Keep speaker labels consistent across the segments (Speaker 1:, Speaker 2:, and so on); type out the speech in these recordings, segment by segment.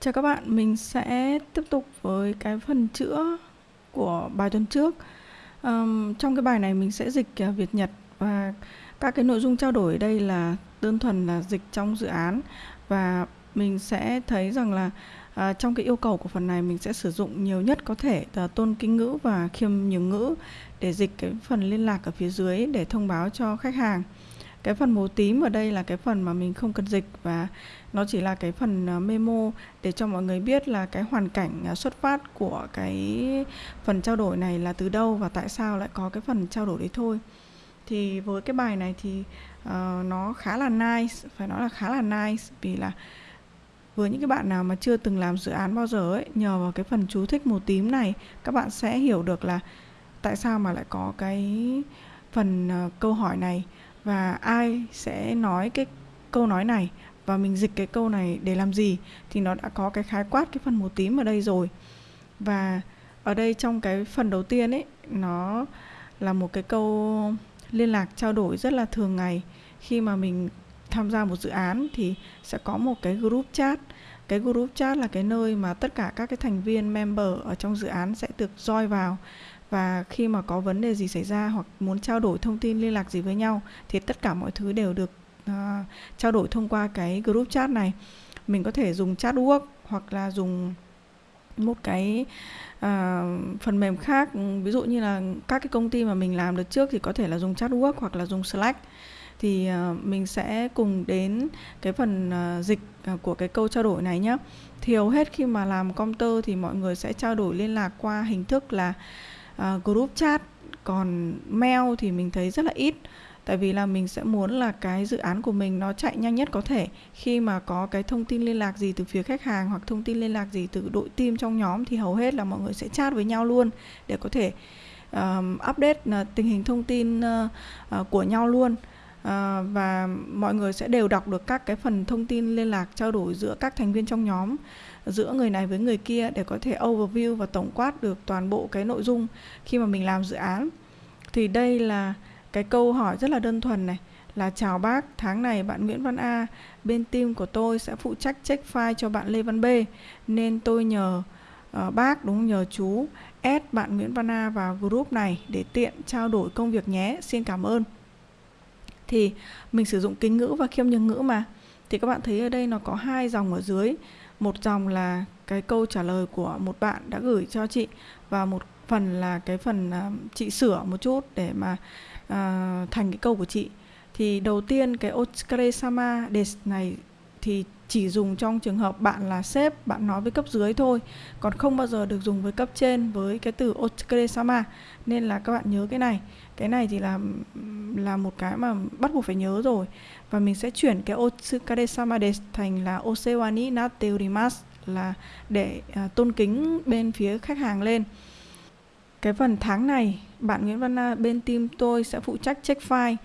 Speaker 1: Chào các bạn, mình sẽ tiếp tục với cái phần chữa của bài tuần trước. Um, trong cái bài này mình sẽ dịch uh, Việt Nhật và các cái nội dung trao đổi ở đây là đơn thuần là dịch trong dự án và mình sẽ thấy rằng là uh, trong cái yêu cầu của phần này mình sẽ sử dụng nhiều nhất có thể là tôn kính ngữ và khiêm nhường ngữ để dịch cái phần liên lạc ở phía dưới để thông báo cho khách hàng cái phần màu tím ở đây là cái phần mà mình không cần dịch và nó chỉ là cái phần ờ, memo để cho mọi người biết là cái hoàn cảnh ờ, xuất phát của cái phần trao đổi này là từ đâu và tại sao lại có cái phần trao đổi đấy thôi. Thì với cái bài này thì uh, nó khá là nice phải nói là khá là nice vì là với những cái bạn nào mà chưa từng làm dự án bao giờ ấy nhờ vào cái phần chú thích màu tím này các bạn sẽ hiểu được là tại sao mà lại có cái phần uh, câu hỏi này và ai sẽ nói cái câu nói này và mình dịch cái câu này để làm gì thì nó đã có cái khái quát, cái phần màu tím ở đây rồi. Và ở đây trong cái phần đầu tiên ấy, nó là một cái câu liên lạc trao đổi rất là thường ngày. Khi mà mình tham gia một dự án thì sẽ có một cái group chat. Cái group chat là cái nơi mà tất cả các cái thành viên, member ở trong dự án sẽ được join vào và khi mà có vấn đề gì xảy ra hoặc muốn trao đổi thông tin liên lạc gì với nhau thì tất cả mọi thứ đều được uh, trao đổi thông qua cái group chat này. Mình có thể dùng chat work hoặc là dùng một cái uh, phần mềm khác. Ví dụ như là các cái công ty mà mình làm được trước thì có thể là dùng chat work hoặc là dùng slack. Thì uh, mình sẽ cùng đến cái phần uh, dịch uh, của cái câu trao đổi này nhé thì hầu hết khi mà làm công tơ thì mọi người sẽ trao đổi liên lạc qua hình thức là uh, group chat còn mail thì mình thấy rất là ít. Tại vì là mình sẽ muốn là cái dự án của mình nó chạy nhanh nhất có thể. Khi mà có cái thông tin liên lạc gì từ phía khách hàng hoặc thông tin liên lạc gì từ đội team trong nhóm thì hầu hết là mọi người sẽ chat với nhau luôn để có thể um, update uh, tình hình thông tin uh, uh, của nhau luôn. Uh, và mọi người sẽ đều đọc được các cái phần thông tin liên lạc trao đổi giữa các thành viên trong nhóm giữa người này với người kia để có thể overview và tổng quát được toàn bộ cái nội dung khi mà mình làm dự án. Thì đây là cái câu hỏi rất là đơn thuần này là chào bác tháng này bạn Nguyễn Văn A bên team của tôi sẽ phụ trách check file cho bạn Lê Văn B. Nên tôi nhờ uh, bác đúng nhờ chú add bạn Nguyễn Văn A vào group này để tiện trao đổi công việc nhé. Xin cảm ơn. Thì mình sử dụng kính ngữ và khiêm nhường ngữ mà. Thì các bạn thấy ở đây nó có hai dòng ở dưới một dòng là cái câu trả lời của một bạn đã gửi cho chị và một phần là cái phần uh, chị sửa một chút để mà uh, thành cái câu của chị. Thì đầu tiên cái Oskare sama des này thì chỉ dùng trong trường hợp bạn là sếp bạn nói với cấp dưới thôi còn không bao giờ được dùng với cấp trên với cái từ Oskare sama nên là các bạn nhớ cái này. Cái này thì là là một cái mà bắt buộc phải nhớ rồi. Và mình sẽ chuyển cái Otsukare sama desu thành là Osewa ni natte urimasu là để à, tôn kính bên phía khách hàng lên. Cái phần tháng này bạn Nguyễn Văn Na bên team tôi sẽ phụ trách check file.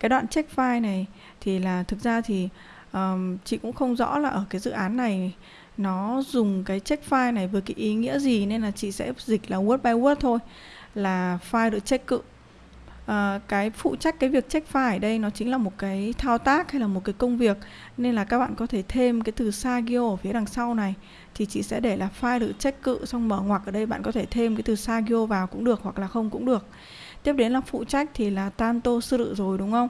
Speaker 1: Cái đoạn check file này thì là thực ra thì um, chị cũng không rõ là ở cái dự án này nó dùng cái check file này với cái ý nghĩa gì nên là chị sẽ dịch là word by word thôi là file được check cự. À, cái phụ trách cái việc check file ở đây nó chính là một cái thao tác hay là một cái công việc nên là các bạn có thể thêm cái từ sagio ở phía đằng sau này thì chị sẽ để là file được check cự xong mở ngoặc ở đây bạn có thể thêm cái từ sagio vào cũng được hoặc là không cũng được. Tiếp đến là phụ trách thì là tanto sự rồi đúng không?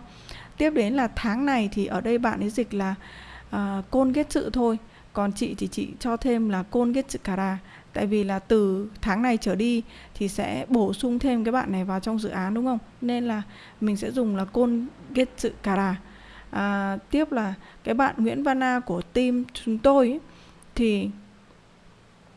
Speaker 1: Tiếp đến là tháng này thì ở đây bạn ấy dịch là uh, côn ghét sự thôi. Còn chị thì chị cho thêm là côn ghét sự kara tại vì là từ tháng này trở đi thì sẽ bổ sung thêm cái bạn này vào trong dự án đúng không? Nên là mình sẽ dùng là côn kết sự kara à, tiếp là cái bạn Nguyễn Văn của team chúng tôi ấy, thì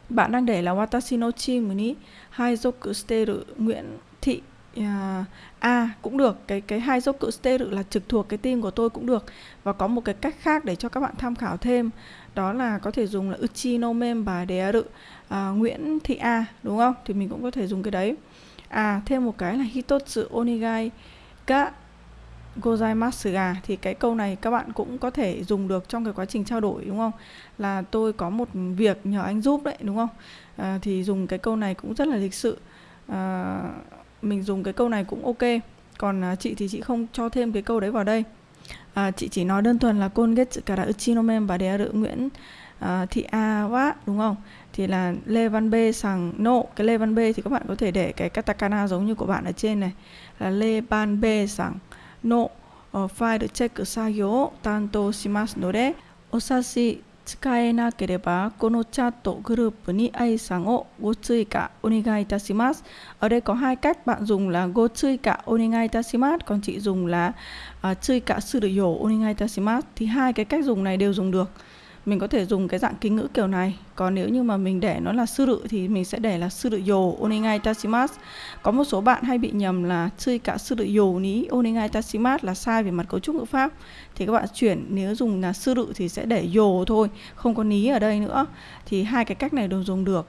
Speaker 1: bạn đang để là watashi no chimu ni haizoku steru Nguyễn Thị Dạ. à, A cũng được. Cái cái hai dốc cự steru là trực thuộc cái team của tôi cũng được. Và có một cái cách khác để cho các bạn tham khảo thêm. Đó là có thể dùng là uchi no member để à, Nguyễn Thị A đúng không? Thì mình cũng có thể dùng cái đấy. À thêm một cái là hitotsu onigai ga gozaimasu ga thì cái câu này các bạn cũng có thể dùng được trong cái quá trình trao đổi đúng không? Là tôi có một việc nhờ anh giúp đấy đúng không? À, thì dùng cái câu này cũng rất là lịch sự. À, mình dùng cái câu này cũng ok. Còn à, chị thì chị không cho thêm cái câu đấy vào đây. À, chị chỉ nói đơn thuần là con ghét cả đã uchinomem và đè rự nguyễn à, thị a quá đúng không? Thì là lê văn b sằng nộ. No. cái lê văn b thì các bạn có thể để cái katakana giống như của bạn ở trên này. Là lê ban b sằng nộ. No. file check sagyo tanto shimasu no de osashi 担当しますのでお察し使えなければこのチャットグループに愛さんをご追加お願いいたします ở đây có hai cách bạn dùng là go chơi cả onegai tashimas còn chị dùng là uh, chơi cả sư được yổ onegai tashimas thì hai cái cách dùng này đều dùng được mình có thể dùng cái dạng kính ngữ kiểu này. Còn nếu như mà mình để nó là sư rự thì mình sẽ để là sư rự yo onegai tashimas có một số bạn hay bị nhầm là chơi cả sư rự yo ní, onegai tashimas là sai về mặt cấu trúc ngữ pháp. Thì các bạn chuyển, nếu dùng là sư rự thì sẽ để yo thôi, không có ní ở đây nữa. Thì hai cái cách này đều dùng được.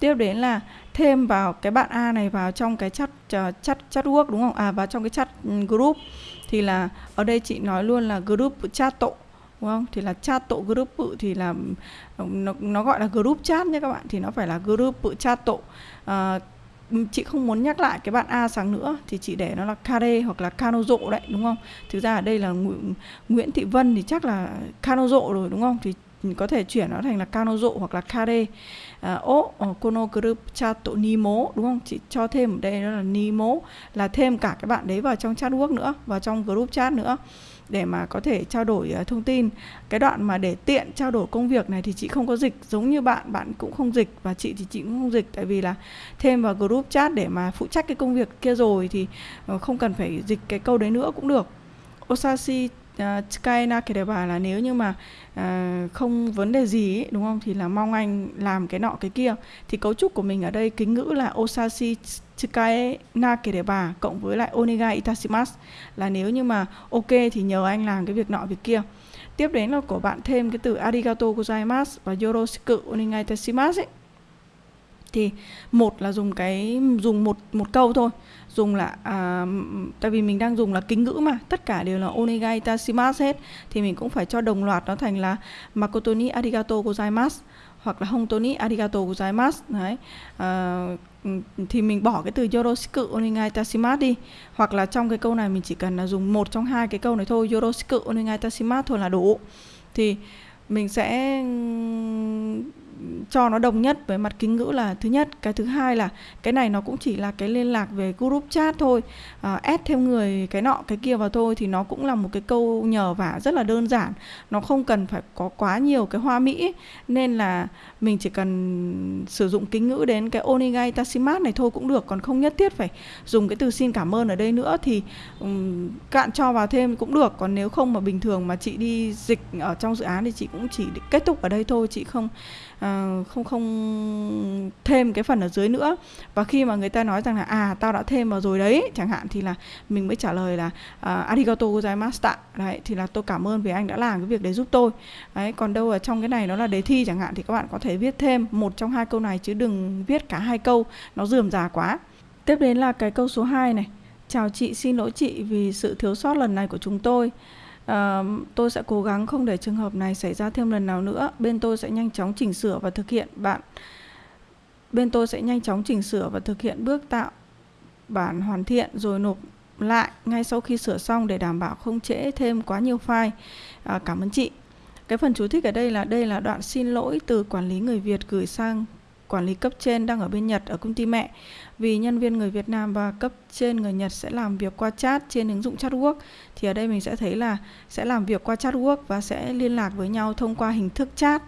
Speaker 1: Tiếp đến là thêm vào cái bạn A này vào trong cái chat ờ, chat chat work, đúng không? À vào trong cái chat ừ, group. Thì là, ở đây chị nói luôn là group chat tổ đúng không thì là chat tổ group thì là nó, nó gọi là group chat nhé các bạn thì nó phải là group chat tổ à, ờ, chị không muốn nhắc lại cái bạn A sáng nữa thì chị để nó là Kare hoặc là Kanozo đấy đúng không? Thực ra ở đây là Nguyễn Thị Vân thì chắc là Kanozo rồi đúng không? Thì có thể chuyển nó thành là Kanozo hoặc là Kare. À, Kono group chat tổ Nimo đúng không? Chị cho thêm ở đây đó là Nimo là thêm cả cái bạn đấy vào trong chat work nữa, vào trong group chat nữa để mà có thể trao đổi uh, thông tin. Cái đoạn mà để tiện trao đổi công việc này thì chị không có dịch giống như bạn bạn cũng không dịch và chị thì chị cũng không dịch. Tại vì là thêm vào group chat để mà phụ trách cái công việc kia rồi thì uh, không cần phải dịch cái câu đấy nữa cũng được. Osashi uh, kể đề bà là nếu như mà uh, không vấn đề gì ấy, đúng không? Thì là mong anh làm cái nọ cái kia. Thì cấu trúc của mình ở đây kính ngữ là osashi tsukae na kể bà cộng với lại onegai itashimasu là nếu như mà ok thì nhờ anh làm cái việc nọ việc kia. Tiếp đến là của bạn thêm cái từ arigato gozaimasu và yoroshiku onegai itashimasu ấy. Thì một là dùng cái dùng một một câu thôi. Dùng là à, tại vì mình đang dùng là kính ngữ mà tất cả đều là onegai itashimasu hết. Thì mình cũng phải cho đồng loạt nó thành là makoto ni arigato gozaimasu hoặc là honto toni arigato gozaimasu đấy. À, thì mình bỏ cái từ yoroshiku onegai đi. Hoặc là trong cái câu này mình chỉ cần là dùng một trong hai cái câu này thôi yoroshiku onegai thôi là đủ. Thì mình sẽ cho nó đồng nhất với mặt kính ngữ là thứ nhất. Cái thứ hai là cái này nó cũng chỉ là cái liên lạc về group chat thôi. À, add thêm người cái nọ cái kia vào thôi thì nó cũng là một cái câu nhờ vả rất là đơn giản. Nó không cần phải có quá nhiều cái hoa mỹ nên là mình chỉ cần sử dụng kính ngữ đến cái onigai tashimat này thôi cũng được. Còn không nhất thiết phải dùng cái từ xin cảm ơn ở đây nữa thì um, cạn cho vào thêm cũng được. Còn nếu không mà bình thường mà chị đi dịch ở trong dự án thì chị cũng chỉ kết thúc ở đây thôi chị không Ờ, không không thêm cái phần ở dưới nữa. Và khi mà người ta nói rằng là à tao đã thêm vào rồi đấy chẳng hạn thì là mình mới trả lời là uh, arigato tạ đấy thì là tôi cảm ơn vì anh đã làm cái việc đấy giúp tôi. Đấy còn đâu ở trong cái này nó là đề thi chẳng hạn thì các bạn có thể viết thêm một trong hai câu này chứ đừng viết cả hai câu nó dườm già quá. Tiếp đến là cái câu số 2 này. Chào chị xin lỗi chị vì sự thiếu sót lần này của chúng tôi. Uh, tôi sẽ cố gắng không để trường hợp này xảy ra thêm lần nào nữa. Bên tôi sẽ nhanh chóng chỉnh sửa và thực hiện bạn. Bên tôi sẽ nhanh chóng chỉnh sửa và thực hiện bước tạo bản hoàn thiện rồi nộp lại ngay sau khi sửa xong để đảm bảo không trễ thêm quá nhiều file. À, cảm ơn chị. Cái phần chú thích ở đây là đây là đoạn xin lỗi từ quản lý người Việt gửi sang quản lý cấp trên đang ở bên Nhật ở công ty mẹ vì nhân viên người Việt Nam và cấp trên người Nhật sẽ làm việc qua chat trên ứng dụng chatwork thì ở đây mình sẽ thấy là sẽ làm việc qua chatwork và sẽ liên lạc với nhau thông qua hình thức chat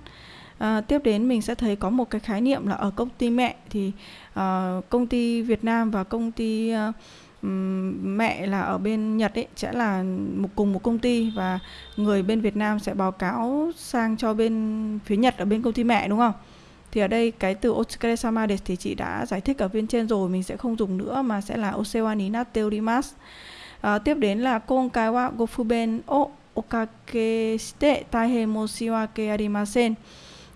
Speaker 1: À, tiếp đến mình sẽ thấy có một cái khái niệm là ở công ty mẹ thì uh, công ty Việt Nam và công ty uh, mẹ là ở bên Nhật ấy sẽ là một cùng một công ty và người bên Việt Nam sẽ báo cáo sang cho bên phía Nhật ở bên công ty mẹ đúng không? Thì ở đây cái từ otsukare sama desu thì chị đã giải thích ở bên trên rồi mình sẽ không dùng nữa mà sẽ là osewa ni orimasu à, tiếp đến là konkai wa gofuben o okake shite taihen moshiwake arimasen.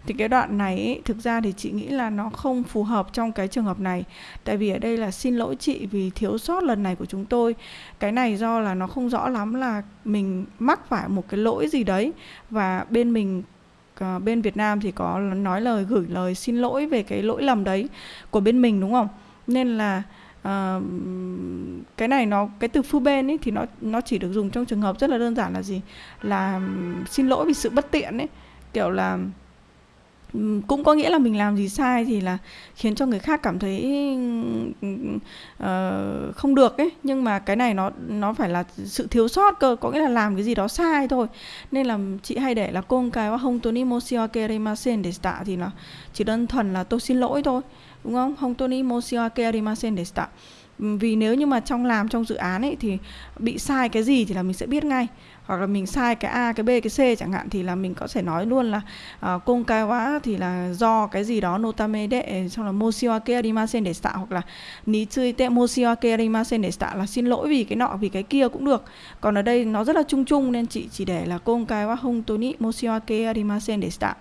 Speaker 1: Thì cái đoạn này ý, thực ra thì chị nghĩ là nó không phù hợp trong cái trường hợp này. Tại vì ở đây là xin lỗi chị vì thiếu sót lần này của chúng tôi. Cái này do là nó không rõ lắm là mình mắc phải một cái lỗi gì đấy và bên mình uh, bên Việt Nam thì có nói lời gửi lời xin lỗi về cái lỗi lầm đấy của bên mình đúng không? Nên là uh, cái này nó cái từ phu bên ấy thì nó nó chỉ được dùng trong trường hợp rất là đơn giản là gì? Là ừ, xin lỗi vì sự bất tiện ấy. Kiểu là cũng có nghĩa là mình làm gì sai thì là khiến cho người khác cảm thấy uh, không được ấy. Nhưng mà cái này nó nó phải là sự thiếu sót cơ có nghĩa là làm cái gì đó sai thôi. Nên là chị hay để là con cái hông toni moshiwake để tạ thì nó chỉ đơn thuần là tôi xin lỗi thôi đúng không? Hông toni moshiwake để tạ. Vì nếu như mà trong làm trong dự án ấy thì bị sai cái gì thì là mình sẽ biết ngay hoặc là mình sai cái A cái B cái C chẳng hạn thì là mình có thể nói luôn là uh, công cái quá thì là do cái gì đó notame đệ xong là moshiwake arimasen để tạo hoặc là ni te moshiwake arimasen để tạo là xin lỗi vì cái nọ vì cái kia cũng được. Còn ở đây nó rất là chung chung nên chị chỉ để là công cái quá hung tôi ni moshiwake arimasen để tạo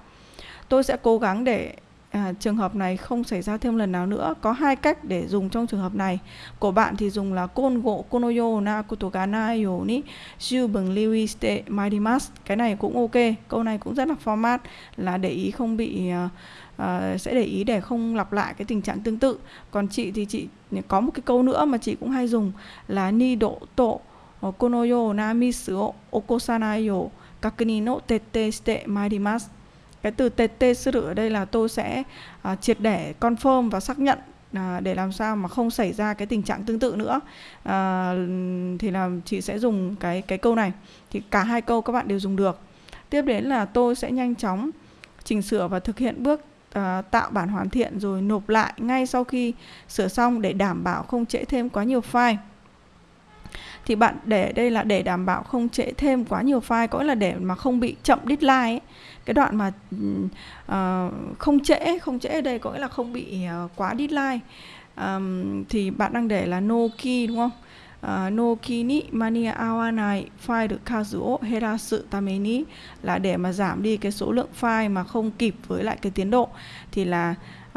Speaker 1: tôi sẽ cố gắng để à, trường hợp này không xảy ra thêm lần nào nữa. Có hai cách để dùng trong trường hợp này. Của bạn thì dùng là côn gỗ konoyo na kotogana yo ni shu bừng liwi ste maidimas cái này cũng ok. Câu này cũng rất là format là để ý không bị uh, uh, sẽ để ý để không lặp lại cái tình trạng tương tự. Còn chị thì chị có một cái câu nữa mà chị cũng hay dùng là ni độ tổ konoyo ờ, na misu okosanayo kakuni no tete shite maidimasu cái từ TT sư ở đây là tôi sẽ uh, triệt để confirm và xác nhận à, để làm sao mà không xảy ra cái tình trạng tương tự nữa. À, thì là chị sẽ dùng cái cái câu này. Thì cả hai câu các bạn đều dùng được. Tiếp đến là tôi sẽ nhanh chóng chỉnh sửa và thực hiện bước à, tạo bản hoàn thiện rồi nộp lại ngay sau khi sửa xong để đảm bảo không trễ thêm quá nhiều file thì bạn để đây là để đảm bảo không trễ thêm quá nhiều file có là để mà không bị chậm deadline ấy. cái đoạn mà uh, không trễ không trễ ở đây có nghĩa là không bị uh, quá deadline. Um, thì bạn đang để là no key đúng không? Uh, no key ni mani awa này file được kazuo herasu tame ni là để mà giảm đi cái số lượng file mà không kịp với lại cái tiến độ thì là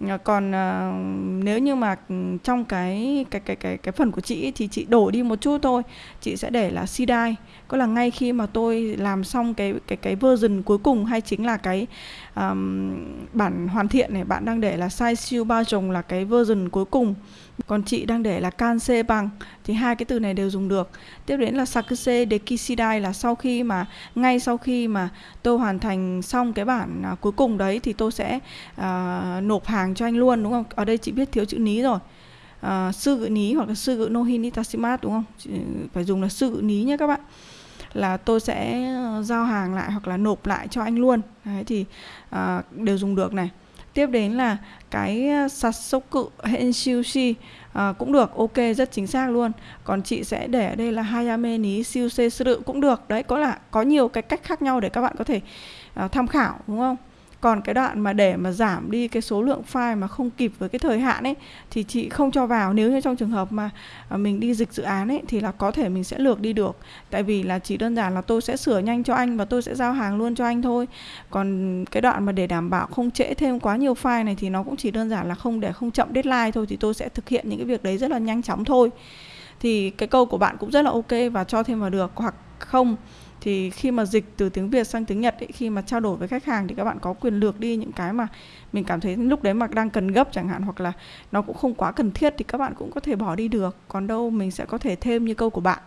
Speaker 1: Ờ, còn uh, nếu như mà ừ, trong cái cái cái cái cái phần của chị thì chị đổi đi một chút thôi. Chị sẽ để là CDI có là ngay khi mà tôi làm xong cái cái cái version cuối cùng hay chính là cái um, bản hoàn thiện này bạn đang để là size siêu bao trồng là cái version cuối cùng còn chị đang để là canse bằng thì hai cái từ này đều dùng được. Tiếp đến là sakuse dekishidai là sau khi mà ngay sau khi mà tôi hoàn thành xong cái bản à, cuối cùng đấy thì tôi sẽ à, nộp hàng cho anh luôn đúng không? Ở đây chị biết thiếu chữ ní rồi. À, sư ní hoặc là sư ngữ đúng không? Chị phải dùng là sư ní nhé các bạn. Là tôi sẽ ờ, giao hàng lại hoặc là nộp lại cho anh luôn. Đấy thì à, đều dùng được này tiếp đến là cái ờ, Sasoku Henshushi à, cũng được ok rất chính xác luôn. Còn chị sẽ để ở đây là Hayame ni siêu sự cũng được. Đấy có là có nhiều cái cách khác nhau để các bạn có thể à, tham khảo đúng không? Còn cái đoạn mà để mà giảm đi cái số lượng file mà không kịp với cái thời hạn ấy, thì chị không cho vào. Nếu như trong trường hợp mà à, mình đi dịch dự án ấy, thì là có thể mình sẽ lược đi được. Tại vì là chỉ đơn giản là tôi sẽ sửa nhanh cho anh và tôi sẽ giao hàng luôn cho anh thôi. Còn cái đoạn mà để đảm bảo không trễ thêm quá nhiều file này thì nó cũng chỉ đơn giản là không để không chậm deadline thôi, thì tôi sẽ thực hiện những cái việc đấy rất là nhanh chóng thôi. Thì cái câu của bạn cũng rất là ok và cho thêm vào được. Hoặc không thì khi mà dịch từ tiếng Việt sang tiếng Nhật ấy, khi mà trao đổi với khách hàng thì các bạn có quyền lược đi những cái mà mình cảm thấy lúc đấy mà đang cần gấp chẳng hạn hoặc là nó cũng không quá cần thiết thì các bạn cũng có thể bỏ đi được. Còn đâu mình sẽ có thể thêm như câu của bạn.